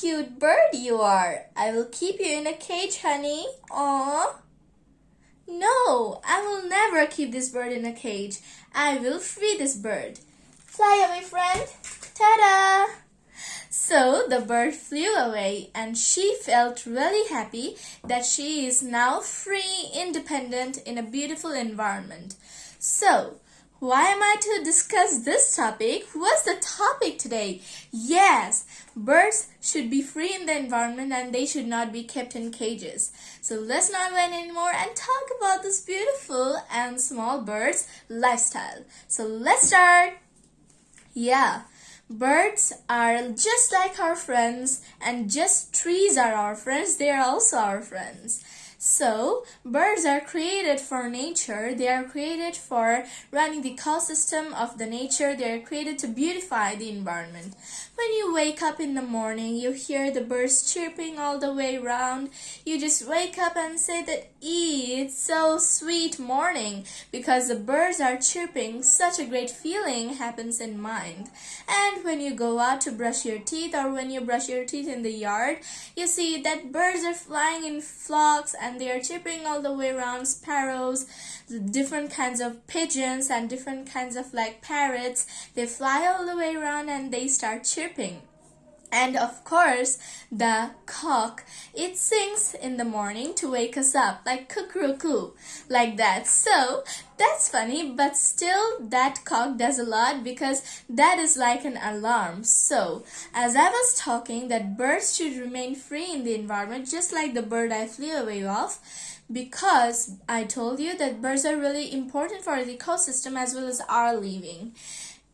cute bird you are. I will keep you in a cage, honey. Aww. No, I will never keep this bird in a cage. I will free this bird. Fly away, friend. Ta-da! So the bird flew away and she felt really happy that she is now free, independent in a beautiful environment. So, why am I to discuss this topic? What's the topic today? Yes, birds should be free in the environment and they should not be kept in cages. So let's not wait anymore and talk about this beautiful and small birds lifestyle. So let's start. Yeah, birds are just like our friends and just trees are our friends. They are also our friends. So, birds are created for nature. They are created for running the ecosystem of the nature. They are created to beautify the environment. When you wake up in the morning, you hear the birds chirping all the way around. You just wake up and say that, it's so sweet morning because the birds are chirping. Such a great feeling happens in mind. And when you go out to brush your teeth or when you brush your teeth in the yard, you see that birds are flying in flocks and they are chirping all the way around sparrows, different kinds of pigeons and different kinds of like parrots. They fly all the way around and they start chirping. And of course, the cock, it sings in the morning to wake us up, like cuckoo, like that. So, that's funny, but still that cock does a lot because that is like an alarm. So, as I was talking that birds should remain free in the environment, just like the bird I flew away of, because I told you that birds are really important for the ecosystem as well as our living.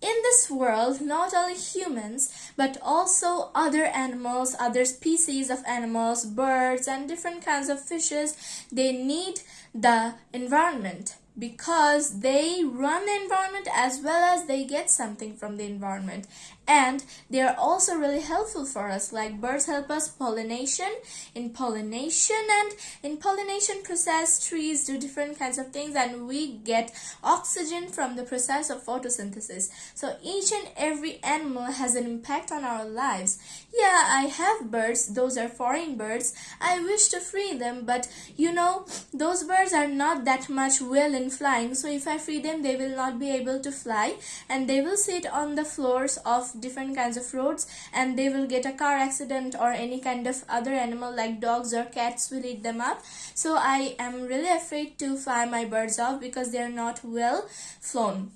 In this world, not only humans, but also other animals, other species of animals, birds, and different kinds of fishes, they need the environment because they run the environment as well as they get something from the environment. And they are also really helpful for us like birds help us pollination in pollination and in pollination process trees do different kinds of things and we get oxygen from the process of photosynthesis. So each and every animal has an impact on our lives. Yeah i have birds. Those are foreign birds. I wish to free them but you know those birds are not that much well in flying. So if i free them they will not be able to fly. And they will sit on the floors of different kinds of roads and they will get a car accident or any kind of other animal like dogs or cats will eat them up. So i am really afraid to fly my birds off because they are not well flown.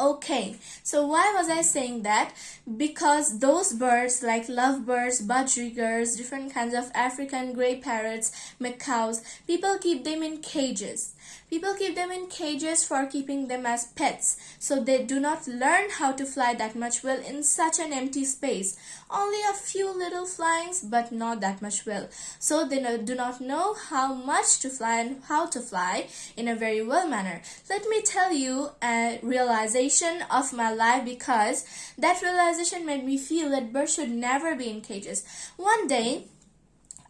Okay, so why was I saying that? Because those birds like lovebirds, budgerigars, different kinds of African grey parrots, macaws, people keep them in cages. People keep them in cages for keeping them as pets, so they do not learn how to fly that much well in such an empty space. Only a few little flyings, but not that much well. So they do not know how much to fly and how to fly in a very well manner. Let me tell you a realization of my life because that realization made me feel that birds should never be in cages. One day,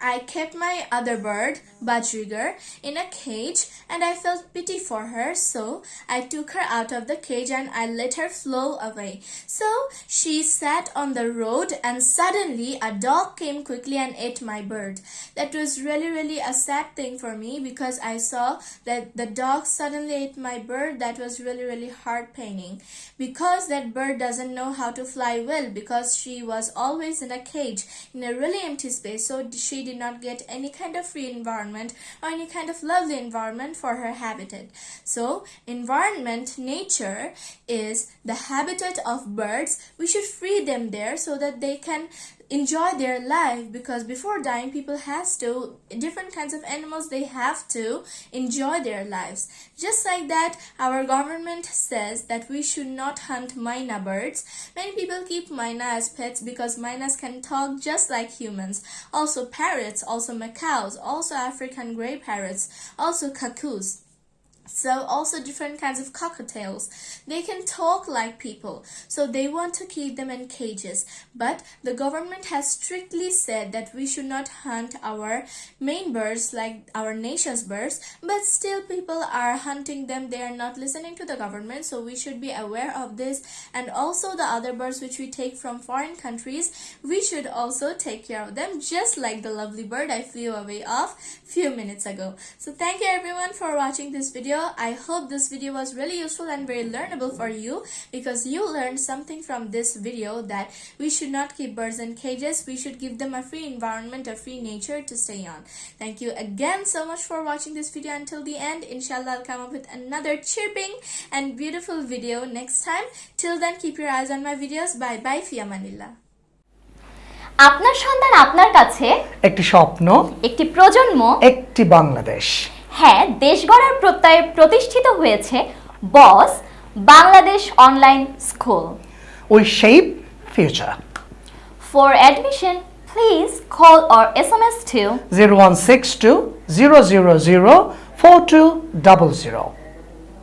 I kept my other bird, Budgerigar, in a cage and I felt pity for her so I took her out of the cage and I let her flow away. So she sat on the road and suddenly a dog came quickly and ate my bird. That was really really a sad thing for me because I saw that the dog suddenly ate my bird. That was really really heart paining because that bird doesn't know how to fly well because she was always in a cage in a really empty space so she did not get any kind of free environment or any kind of lovely environment for her habitat. So environment, nature is the habitat of birds. We should free them there so that they can enjoy their life because before dying people has to different kinds of animals they have to enjoy their lives. Just like that our government says that we should not hunt myna birds. Many people keep myna as pets because mynas can talk just like humans. Also parrots also macaws also african grey parrots also cuckoos So also different kinds of cockatiels. They can talk like people. So they want to keep them in cages. But the government has strictly said that we should not hunt our myna birds like our nation's birds. But still people are hunting them. They are not listening to the government. So we should be aware of this. And also the other birds which we take from foreign countries, we should also take care of them just like the lovely bird I flew away of few minutes ago. So thank you everyone for watching this video. I hope this video was really useful and very learnable for you because you learned something from this video that we should not keep birds in cages. We should give them a free environment, a free nature to stay on. Thank you again so much for watching this video until the end. Inshallah, I'll come up with another chirping and beautiful video next time. Till then, keep your eyes on my videos. Bye bye, Fia Manila. আপনার সন্তান আপনার কাছে একটি স্বপ্ন একটি প্রজন্ম একটি বাংলাদেশ হ্যাঁ দেশ গড়ার প্রত্যয়ে প্রতিষ্ঠিত হয়েছে Boss Bangladesh online school. We shape future for admission please call or S M S two zero one six two zero zero zero four two double zero